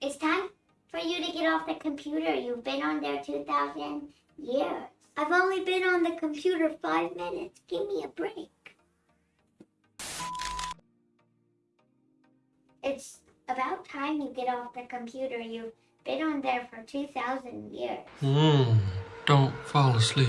It's time for you to get off the computer. You've been on there 2,000 years. I've only been on the computer five minutes. Give me a break. It's about time you get off the computer. You've been on there for 2,000 years. Mmm, don't fall asleep.